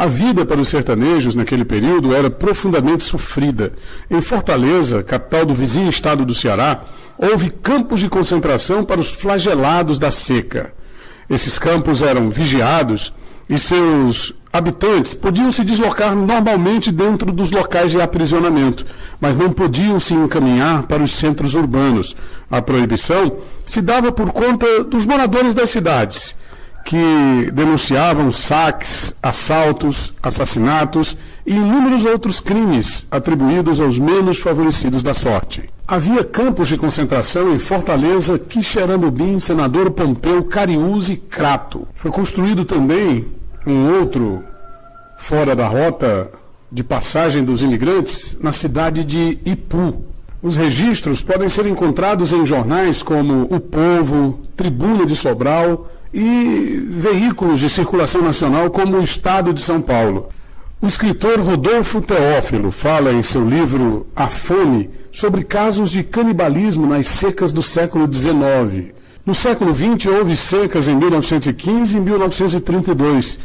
A vida para os sertanejos naquele período era profundamente sofrida. Em Fortaleza, capital do vizinho estado do Ceará, houve campos de concentração para os flagelados da seca. Esses campos eram vigiados e seus habitantes podiam se deslocar normalmente dentro dos locais de aprisionamento, mas não podiam se encaminhar para os centros urbanos. A proibição se dava por conta dos moradores das cidades que denunciavam saques, assaltos, assassinatos e inúmeros outros crimes atribuídos aos menos favorecidos da sorte. Havia campos de concentração em Fortaleza, Quixeramobim, Senador Pompeu, Cariús e Crato. Foi construído também um outro fora da rota de passagem dos imigrantes na cidade de Ipu. Os registros podem ser encontrados em jornais como O Povo, Tribuna de Sobral, e veículos de circulação nacional como o Estado de São Paulo. O escritor Rodolfo Teófilo fala em seu livro A Fome sobre casos de canibalismo nas secas do século XIX. No século XX houve secas em 1915 e 1932